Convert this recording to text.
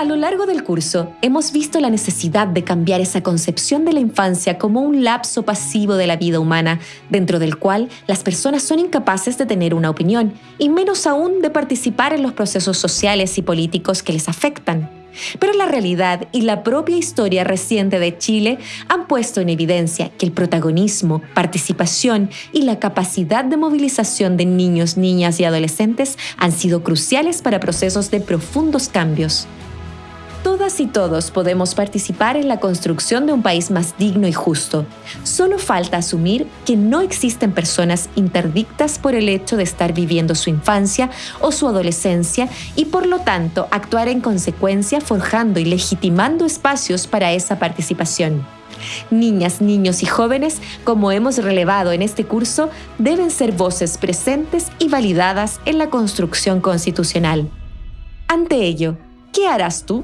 A lo largo del curso, hemos visto la necesidad de cambiar esa concepción de la infancia como un lapso pasivo de la vida humana, dentro del cual las personas son incapaces de tener una opinión, y menos aún de participar en los procesos sociales y políticos que les afectan. Pero la realidad y la propia historia reciente de Chile han puesto en evidencia que el protagonismo, participación y la capacidad de movilización de niños, niñas y adolescentes han sido cruciales para procesos de profundos cambios. Todas y todos podemos participar en la construcción de un país más digno y justo. Solo falta asumir que no existen personas interdictas por el hecho de estar viviendo su infancia o su adolescencia y por lo tanto actuar en consecuencia forjando y legitimando espacios para esa participación. Niñas, niños y jóvenes, como hemos relevado en este curso, deben ser voces presentes y validadas en la construcción constitucional. Ante ello, ¿qué harás tú?